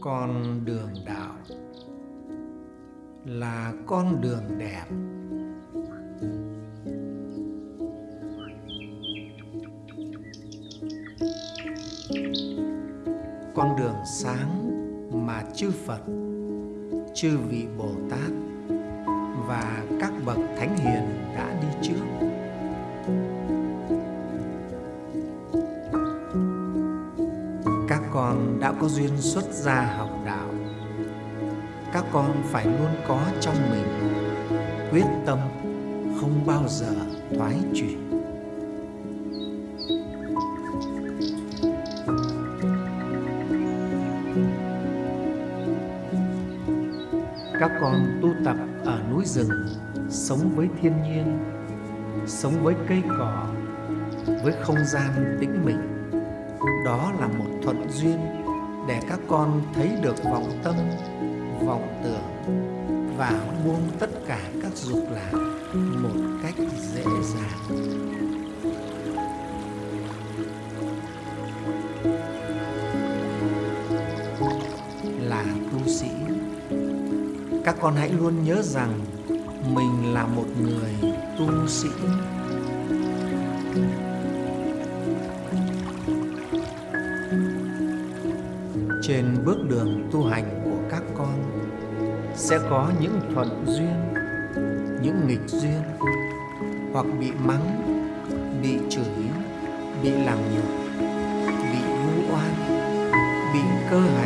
con đường đạo là con đường đẹp. Con đường sáng mà chư Phật, chư vị Bồ Tát con đã có duyên xuất gia học đạo. Các con phải luôn có trong mình quyết tâm không bao giờ thoái chuyển. các con tu tập ở núi rừng, sống với thiên nhiên, sống với cây cỏ, với không gian tĩnh mịch đó là một thuận duyên để các con thấy được vọng tâm, vọng tưởng và buông tất cả các dục lạc một cách dễ dàng. Là tu sĩ, các con hãy luôn nhớ rằng mình là một người tu sĩ. Trên bước đường tu hành của các con. Sẽ có những thuận duyên, những nghịch duyên, hoặc bị mắng, bị chửi, bị làm nhục, bị vu oan, bị cơ hại.